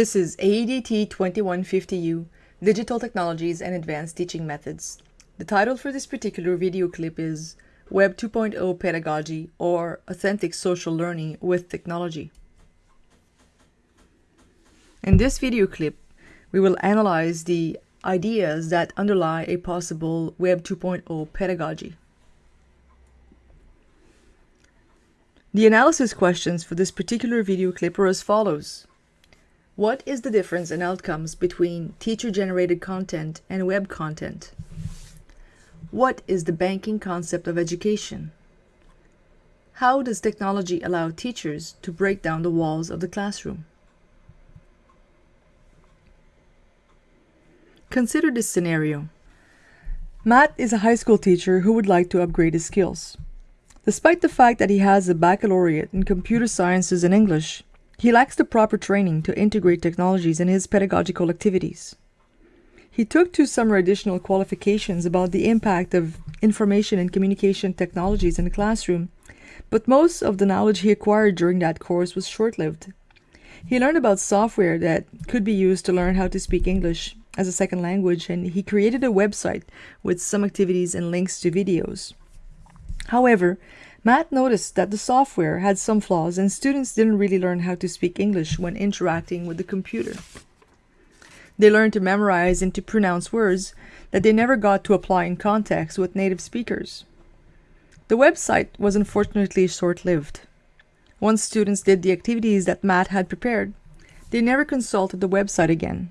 This is AEDT 2150U, Digital Technologies and Advanced Teaching Methods. The title for this particular video clip is Web 2.0 Pedagogy or Authentic Social Learning with Technology. In this video clip, we will analyze the ideas that underlie a possible Web 2.0 pedagogy. The analysis questions for this particular video clip are as follows. What is the difference in outcomes between teacher-generated content and web content? What is the banking concept of education? How does technology allow teachers to break down the walls of the classroom? Consider this scenario. Matt is a high school teacher who would like to upgrade his skills. Despite the fact that he has a baccalaureate in computer sciences and English, he lacks the proper training to integrate technologies in his pedagogical activities. He took two summer additional qualifications about the impact of information and communication technologies in the classroom, but most of the knowledge he acquired during that course was short-lived. He learned about software that could be used to learn how to speak English as a second language, and he created a website with some activities and links to videos. However, Matt noticed that the software had some flaws and students didn't really learn how to speak English when interacting with the computer. They learned to memorize and to pronounce words that they never got to apply in context with native speakers. The website was unfortunately short-lived. Once students did the activities that Matt had prepared, they never consulted the website again.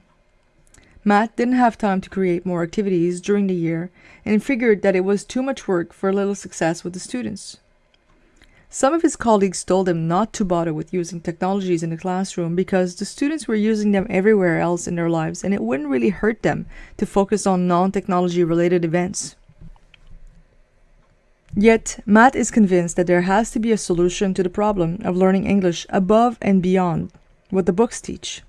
Matt didn't have time to create more activities during the year and figured that it was too much work for a little success with the students. Some of his colleagues told him not to bother with using technologies in the classroom because the students were using them everywhere else in their lives and it wouldn't really hurt them to focus on non-technology related events. Yet, Matt is convinced that there has to be a solution to the problem of learning English above and beyond what the books teach.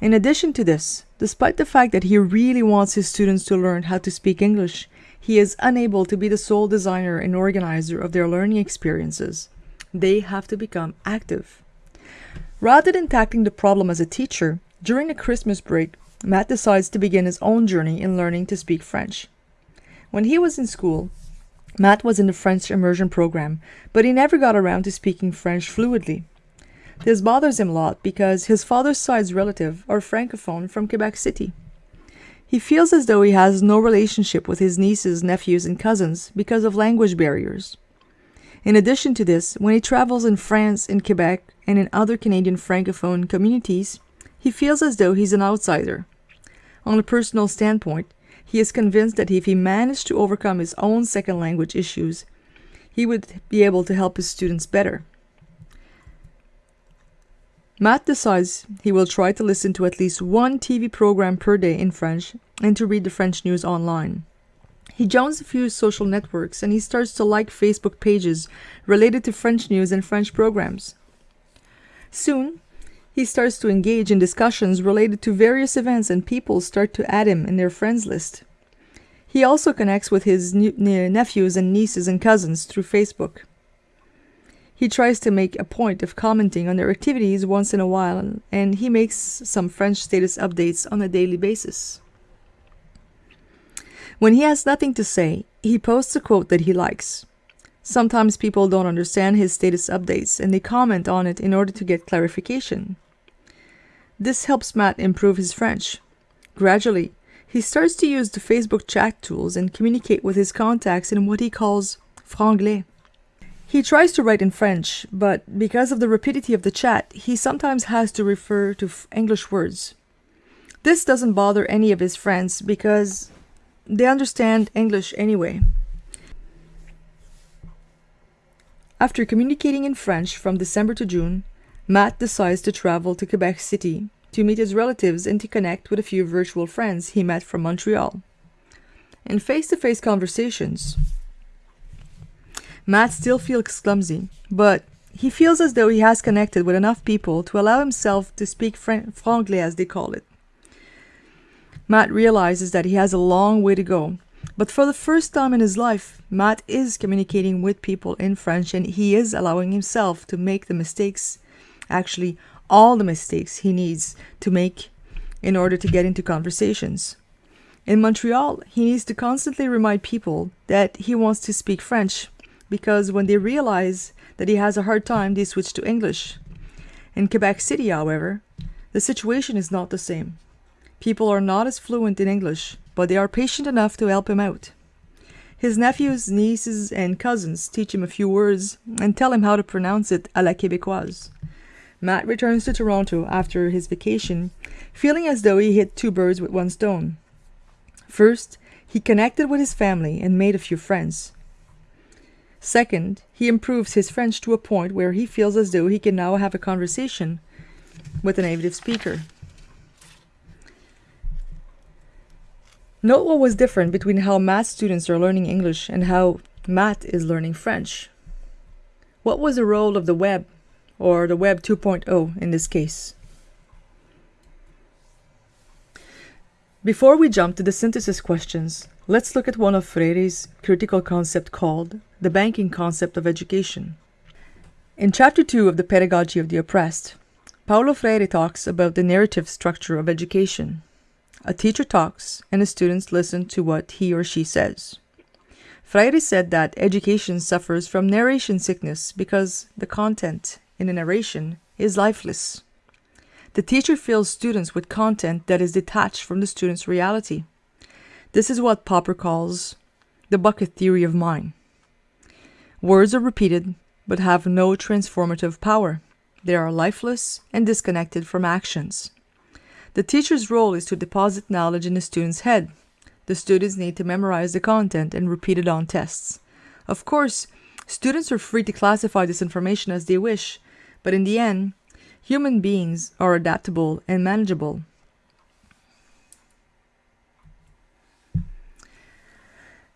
In addition to this, despite the fact that he really wants his students to learn how to speak English, he is unable to be the sole designer and organizer of their learning experiences they have to become active. Rather than tackling the problem as a teacher, during the Christmas break, Matt decides to begin his own journey in learning to speak French. When he was in school, Matt was in the French immersion program, but he never got around to speaking French fluidly. This bothers him a lot because his father's side's relative are francophone from Quebec City. He feels as though he has no relationship with his nieces, nephews, and cousins because of language barriers. In addition to this, when he travels in France, in Quebec, and in other Canadian Francophone communities, he feels as though he's an outsider. On a personal standpoint, he is convinced that if he managed to overcome his own second language issues, he would be able to help his students better. Matt decides he will try to listen to at least one TV program per day in French and to read the French news online. He joins a few social networks and he starts to like Facebook pages related to French news and French programs. Soon, he starts to engage in discussions related to various events and people start to add him in their friends list. He also connects with his nephews and nieces and cousins through Facebook. He tries to make a point of commenting on their activities once in a while and he makes some French status updates on a daily basis. When he has nothing to say, he posts a quote that he likes. Sometimes people don't understand his status updates and they comment on it in order to get clarification. This helps Matt improve his French. Gradually, he starts to use the Facebook chat tools and communicate with his contacts in what he calls franglais. He tries to write in French, but because of the rapidity of the chat, he sometimes has to refer to English words. This doesn't bother any of his friends because they understand English anyway. After communicating in French from December to June, Matt decides to travel to Quebec City to meet his relatives and to connect with a few virtual friends he met from Montreal. In face-to-face -face conversations, Matt still feels clumsy, but he feels as though he has connected with enough people to allow himself to speak franglais as they call it. Matt realizes that he has a long way to go. But for the first time in his life, Matt is communicating with people in French and he is allowing himself to make the mistakes, actually all the mistakes he needs to make in order to get into conversations. In Montreal, he needs to constantly remind people that he wants to speak French because when they realize that he has a hard time, they switch to English. In Quebec City, however, the situation is not the same. People are not as fluent in English, but they are patient enough to help him out. His nephews, nieces, and cousins teach him a few words and tell him how to pronounce it à la québécoise. Matt returns to Toronto after his vacation, feeling as though he hit two birds with one stone. First, he connected with his family and made a few friends. Second, he improves his French to a point where he feels as though he can now have a conversation with a native speaker. Note what was different between how Matt's students are learning English and how Matt is learning French. What was the role of the web, or the Web 2.0 in this case? Before we jump to the synthesis questions, let's look at one of Freire's critical concept called the banking concept of education. In chapter 2 of the Pedagogy of the Oppressed, Paulo Freire talks about the narrative structure of education. A teacher talks, and the students listen to what he or she says. Freire said that education suffers from narration sickness because the content in a narration is lifeless. The teacher fills students with content that is detached from the student's reality. This is what Popper calls the bucket theory of mind. Words are repeated but have no transformative power. They are lifeless and disconnected from actions. The teacher's role is to deposit knowledge in the student's head. The students need to memorize the content and repeat it on tests. Of course, students are free to classify this information as they wish, but in the end, human beings are adaptable and manageable.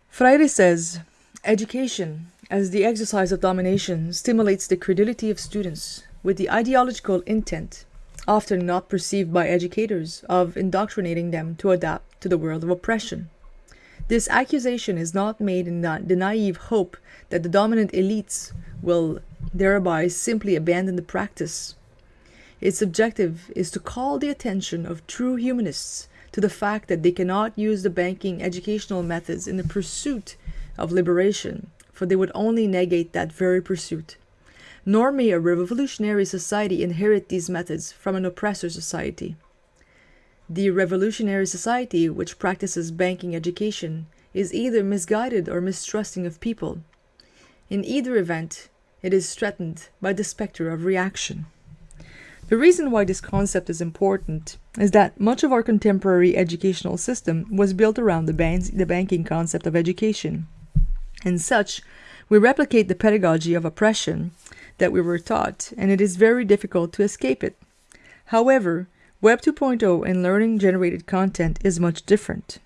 Freire says, Education, as the exercise of domination, stimulates the credulity of students with the ideological intent often not perceived by educators, of indoctrinating them to adapt to the world of oppression. This accusation is not made in the naive hope that the dominant elites will thereby simply abandon the practice. Its objective is to call the attention of true humanists to the fact that they cannot use the banking educational methods in the pursuit of liberation, for they would only negate that very pursuit nor may a revolutionary society inherit these methods from an oppressor society. The revolutionary society which practices banking education is either misguided or mistrusting of people. In either event, it is threatened by the specter of reaction. The reason why this concept is important is that much of our contemporary educational system was built around the, ban the banking concept of education. And such, we replicate the pedagogy of oppression that we were taught, and it is very difficult to escape it. However, Web 2.0 and learning generated content is much different.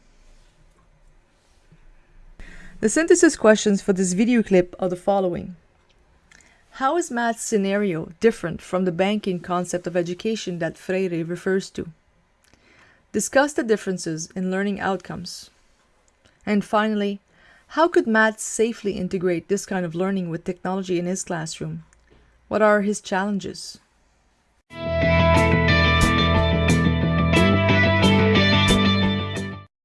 The synthesis questions for this video clip are the following. How is Matt's scenario different from the banking concept of education that Freire refers to? Discuss the differences in learning outcomes. And finally, how could Matt safely integrate this kind of learning with technology in his classroom? What are his challenges?